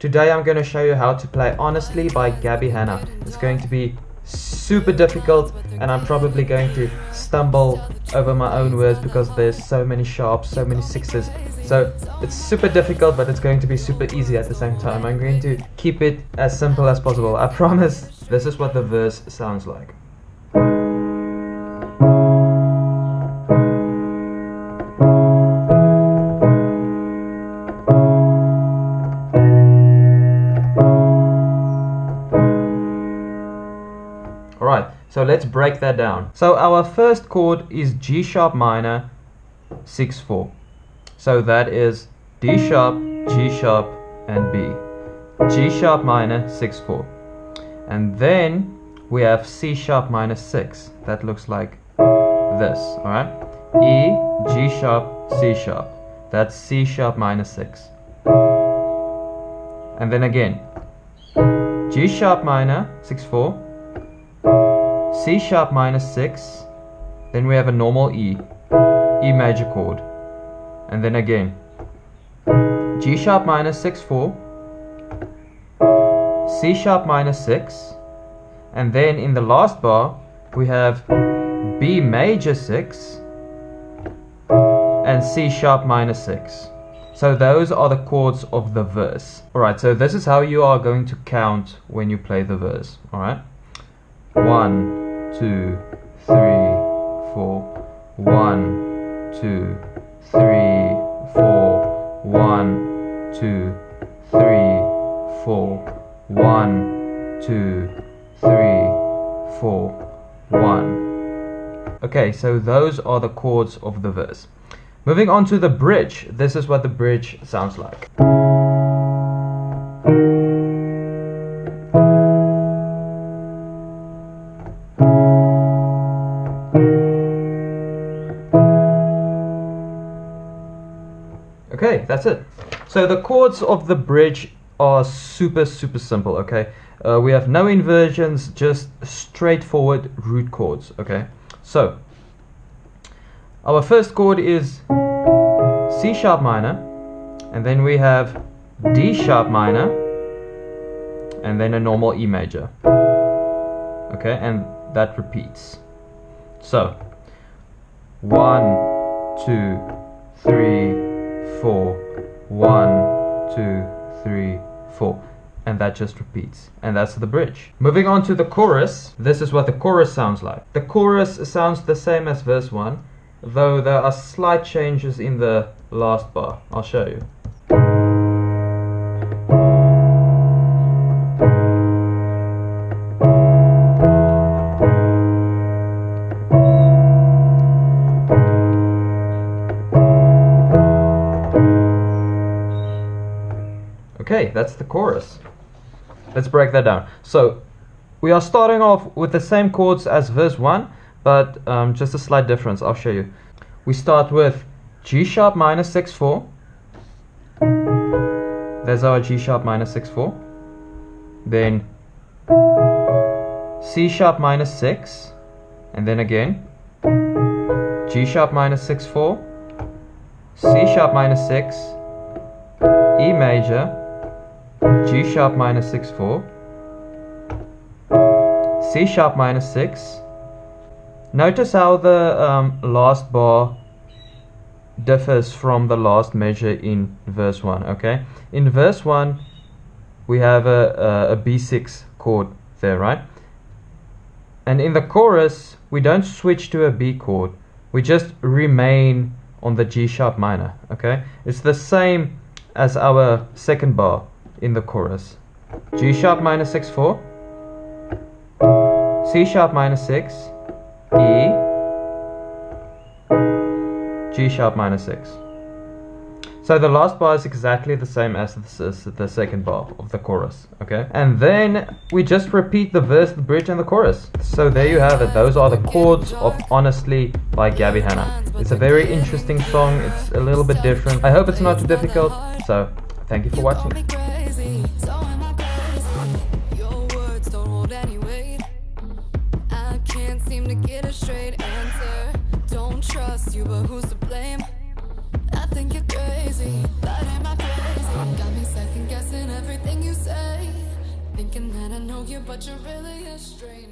Today I'm going to show you how to play Honestly by Gabby Hanna. It's going to be super difficult and I'm probably going to stumble over my own words because there's so many sharps, so many sixes. So it's super difficult but it's going to be super easy at the same time. I'm going to keep it as simple as possible. I promise this is what the verse sounds like. So let's break that down. So our first chord is G sharp minor 6 4. So that is D sharp, G sharp, and B. G sharp minor 6 4. And then we have C sharp minor 6. That looks like this, alright? E, G sharp, C sharp. That's C sharp minor 6. And then again, G sharp minor 6 4 C sharp minor 6, then we have a normal E, E major chord, and then again G sharp minor 6 4, C sharp minor 6, and then in the last bar we have B major 6 and C sharp minor 6. So those are the chords of the verse. Alright, so this is how you are going to count when you play the verse. Alright? One, two, three, four. One, two, three, four. One, two, three, four. One, two, three, four. One. Okay, so those are the chords of the verse. Moving on to the bridge. This is what the bridge sounds like. That's it. So the chords of the bridge are super, super simple, okay? Uh, we have no inversions, just straightforward root chords, okay? So, our first chord is C sharp minor, and then we have D sharp minor, and then a normal E major. Okay, and that repeats. So, one, two, three, four, one, two, three, four. And that just repeats. And that's the bridge. Moving on to the chorus, this is what the chorus sounds like. The chorus sounds the same as verse 1, though there are slight changes in the last bar. I'll show you. Okay, that's the chorus. Let's break that down. So, we are starting off with the same chords as verse 1, but um, just a slight difference. I'll show you. We start with G sharp minor 6 4. There's our G sharp minor 6 4. Then C sharp minor 6. And then again G sharp minor 6 4. C sharp minor 6. E major. G sharp minor 6 4, C sharp minor 6. Notice how the um, last bar differs from the last measure in verse 1, okay? In verse 1, we have a, a, a B6 chord there, right? And in the chorus, we don't switch to a B chord. We just remain on the G sharp minor, okay? It's the same as our second bar in the chorus. G sharp minor 6 4, C sharp minor 6, E, G sharp minor 6. So the last bar is exactly the same as the, the second bar of the chorus, okay? And then we just repeat the verse, the bridge, and the chorus. So there you have it. Those are the chords of Honestly by Gabby Hanna. It's a very interesting song. It's a little bit different. I hope it's not too difficult. So thank you for watching. But you're really a stranger